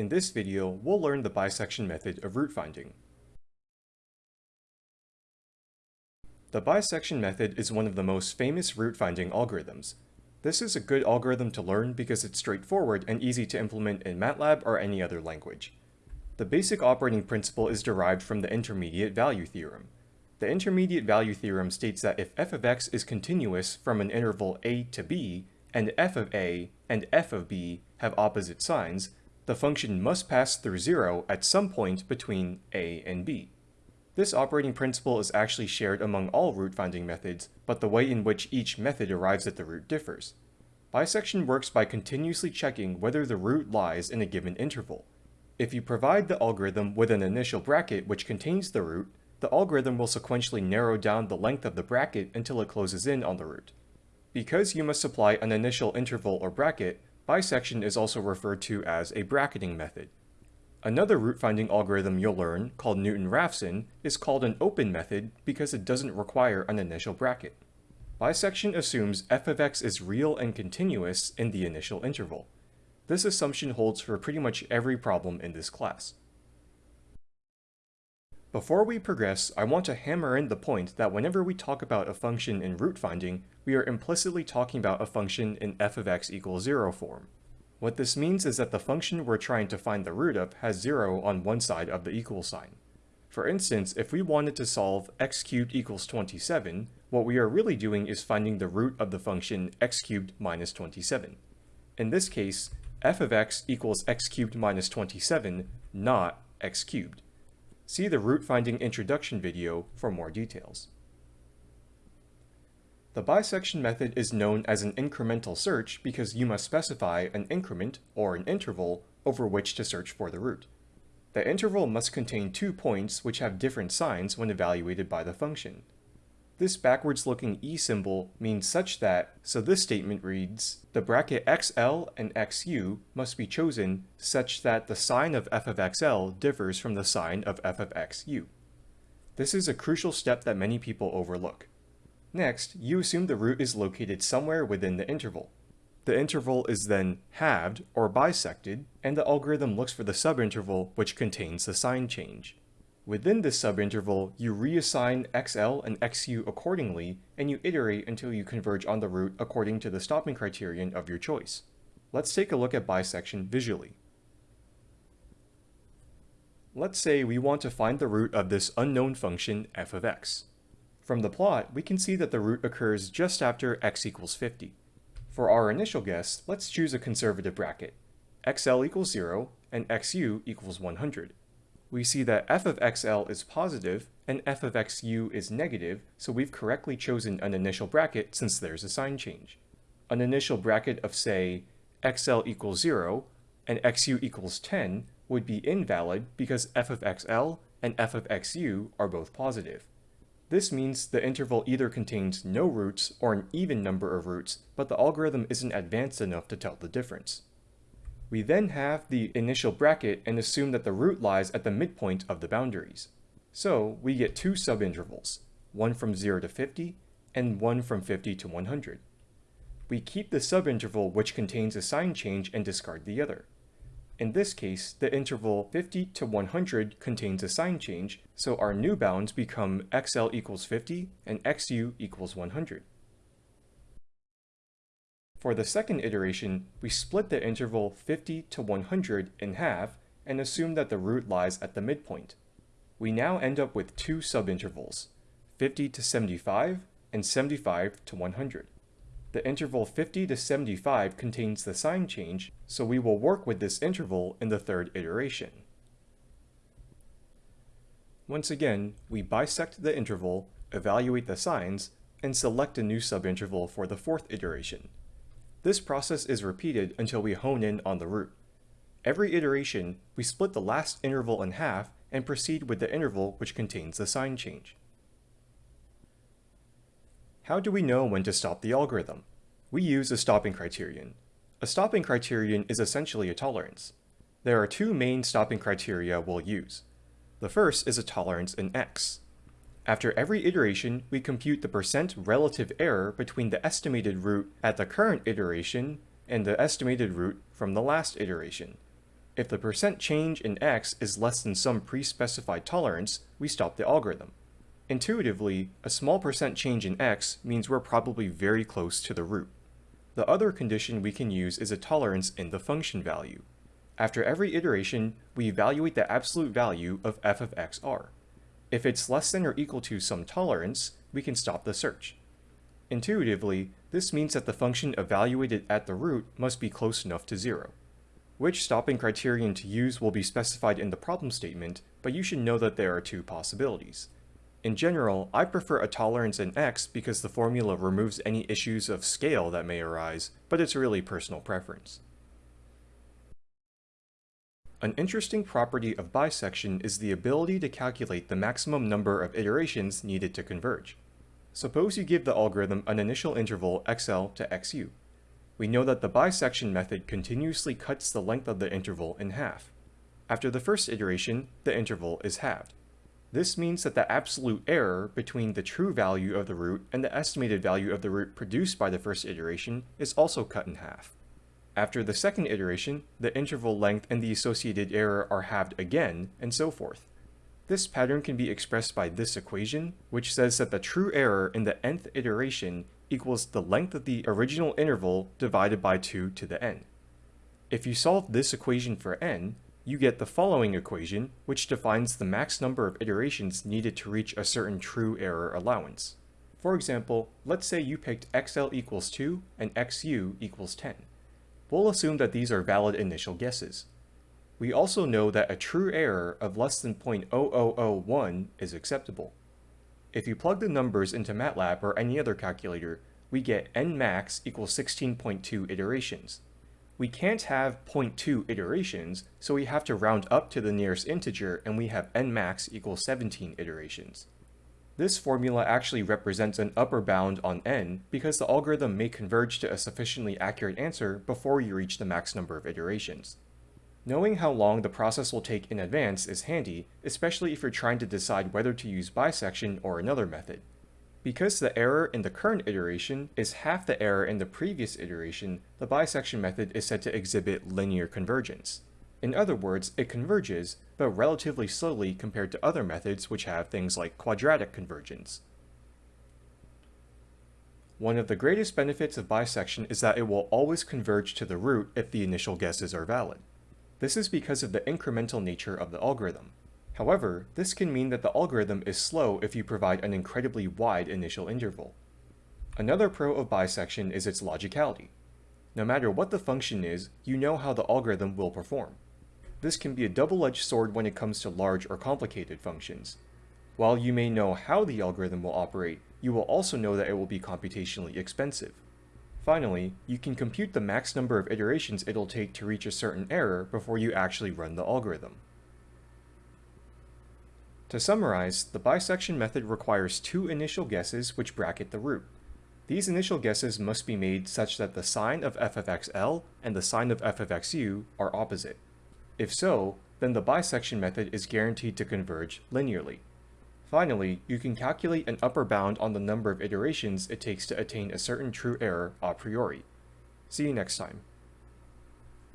In this video, we'll learn the bisection method of root finding. The bisection method is one of the most famous root finding algorithms. This is a good algorithm to learn because it's straightforward and easy to implement in MATLAB or any other language. The basic operating principle is derived from the intermediate value theorem. The intermediate value theorem states that if f of x is continuous from an interval a to b, and f of a and f of b have opposite signs, the function must pass through 0 at some point between a and b. This operating principle is actually shared among all root finding methods, but the way in which each method arrives at the root differs. Bisection works by continuously checking whether the root lies in a given interval. If you provide the algorithm with an initial bracket which contains the root, the algorithm will sequentially narrow down the length of the bracket until it closes in on the root. Because you must supply an initial interval or bracket, bisection is also referred to as a bracketing method. Another root-finding algorithm you'll learn, called Newton-Raphson, is called an open method because it doesn't require an initial bracket. Bisection assumes f of x is real and continuous in the initial interval. This assumption holds for pretty much every problem in this class. Before we progress, I want to hammer in the point that whenever we talk about a function in root finding, we are implicitly talking about a function in f of x equals 0 form. What this means is that the function we're trying to find the root of has 0 on one side of the equal sign. For instance, if we wanted to solve x cubed equals 27, what we are really doing is finding the root of the function x cubed minus 27. In this case, f of x equals x cubed minus 27, not x cubed. See the root finding introduction video for more details. The bisection method is known as an incremental search because you must specify an increment, or an interval, over which to search for the root. The interval must contain two points which have different signs when evaluated by the function. This backwards looking E symbol means such that, so this statement reads, the bracket XL and XU must be chosen such that the sign of f of XL differs from the sign of f of XU. This is a crucial step that many people overlook. Next, you assume the root is located somewhere within the interval. The interval is then halved or bisected, and the algorithm looks for the subinterval which contains the sign change. Within this subinterval, you reassign XL and XU accordingly, and you iterate until you converge on the root according to the stopping criterion of your choice. Let's take a look at bisection visually. Let's say we want to find the root of this unknown function f of x. From the plot, we can see that the root occurs just after x equals 50. For our initial guess, let's choose a conservative bracket. xl equals 0 and xu equals 100 we see that f of xl is positive and f of xu is negative, so we've correctly chosen an initial bracket since there's a sign change. An initial bracket of say xl equals 0 and xu equals 10 would be invalid because f of xl and f of xu are both positive. This means the interval either contains no roots or an even number of roots, but the algorithm isn't advanced enough to tell the difference. We then have the initial bracket and assume that the root lies at the midpoint of the boundaries. So we get two subintervals, one from 0 to 50 and one from 50 to 100. We keep the subinterval which contains a sign change and discard the other. In this case, the interval 50 to 100 contains a sign change, so our new bounds become xl equals 50 and xu equals 100. For the second iteration, we split the interval 50 to 100 in half and assume that the root lies at the midpoint. We now end up with two subintervals, 50 to 75 and 75 to 100. The interval 50 to 75 contains the sign change, so we will work with this interval in the third iteration. Once again, we bisect the interval, evaluate the signs, and select a new subinterval for the fourth iteration. This process is repeated until we hone in on the root. Every iteration, we split the last interval in half and proceed with the interval which contains the sign change. How do we know when to stop the algorithm? We use a stopping criterion. A stopping criterion is essentially a tolerance. There are two main stopping criteria we'll use. The first is a tolerance in x. After every iteration, we compute the percent relative error between the estimated root at the current iteration and the estimated root from the last iteration. If the percent change in x is less than some pre-specified tolerance, we stop the algorithm. Intuitively, a small percent change in x means we're probably very close to the root. The other condition we can use is a tolerance in the function value. After every iteration, we evaluate the absolute value of f of xr. If it's less than or equal to some tolerance, we can stop the search. Intuitively, this means that the function evaluated at the root must be close enough to zero. Which stopping criterion to use will be specified in the problem statement, but you should know that there are two possibilities. In general, I prefer a tolerance in x because the formula removes any issues of scale that may arise, but it's really personal preference. An interesting property of bisection is the ability to calculate the maximum number of iterations needed to converge. Suppose you give the algorithm an initial interval xl to xu we know that the bisection method continuously cuts the length of the interval in half. After the first iteration, the interval is halved. This means that the absolute error between the true value of the root and the estimated value of the root produced by the first iteration is also cut in half. After the second iteration, the interval length and the associated error are halved again, and so forth. This pattern can be expressed by this equation, which says that the true error in the nth iteration equals the length of the original interval divided by 2 to the n. If you solve this equation for n, you get the following equation, which defines the max number of iterations needed to reach a certain true error allowance. For example, let's say you picked xl equals 2 and xu equals 10. We'll assume that these are valid initial guesses. We also know that a true error of less than 0.0001 is acceptable. If you plug the numbers into MATLAB or any other calculator, we get nmax equals 16.2 iterations. We can't have 0.2 iterations, so we have to round up to the nearest integer and we have nmax equals 17 iterations. This formula actually represents an upper bound on n because the algorithm may converge to a sufficiently accurate answer before you reach the max number of iterations. Knowing how long the process will take in advance is handy, especially if you're trying to decide whether to use bisection or another method. Because the error in the current iteration is half the error in the previous iteration, the bisection method is said to exhibit linear convergence. In other words, it converges, but relatively slowly compared to other methods which have things like quadratic convergence. One of the greatest benefits of bisection is that it will always converge to the root if the initial guesses are valid. This is because of the incremental nature of the algorithm. However, this can mean that the algorithm is slow if you provide an incredibly wide initial interval. Another pro of bisection is its logicality. No matter what the function is, you know how the algorithm will perform. This can be a double-edged sword when it comes to large or complicated functions. While you may know how the algorithm will operate, you will also know that it will be computationally expensive. Finally, you can compute the max number of iterations it'll take to reach a certain error before you actually run the algorithm. To summarize, the bisection method requires two initial guesses which bracket the root. These initial guesses must be made such that the sign of f of xl and the sign of f of xu are opposite. If so, then the bisection method is guaranteed to converge linearly. Finally, you can calculate an upper bound on the number of iterations it takes to attain a certain true error a priori. See you next time.